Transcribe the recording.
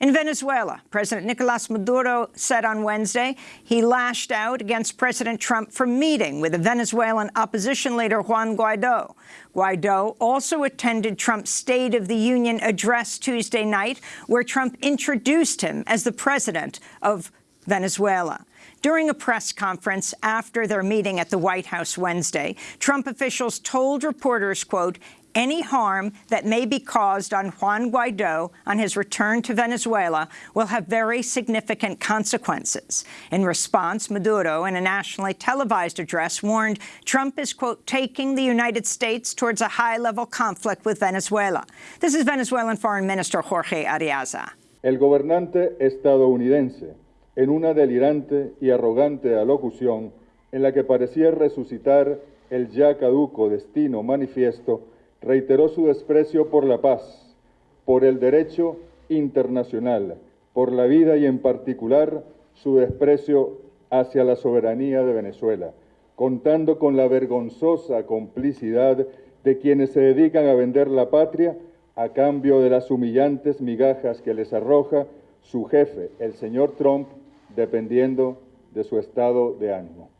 In Venezuela, President Nicolas Maduro said on Wednesday he lashed out against President Trump for meeting with the Venezuelan opposition leader Juan Guaido. Guaido also attended Trump's State of the Union address Tuesday night, where Trump introduced him as the president of Venezuela. During a press conference after their meeting at the White House Wednesday, Trump officials told reporters, quote, any harm that may be caused on Juan Guaido on his return to Venezuela will have very significant consequences. In response, Maduro, in a nationally televised address, warned Trump is, quote, taking the United States towards a high-level conflict with Venezuela. This is Venezuelan Foreign Minister Jorge Arreaza. El gobernante estadounidense, en una delirante y arrogante alocución en la que parecía resucitar el ya caduco destino manifiesto, reiteró su desprecio por la paz, por el derecho internacional, por la vida y en particular su desprecio hacia la soberanía de Venezuela, contando con la vergonzosa complicidad de quienes se dedican a vender la patria a cambio de las humillantes migajas que les arroja su jefe, el señor Trump, dependiendo de su estado de ánimo.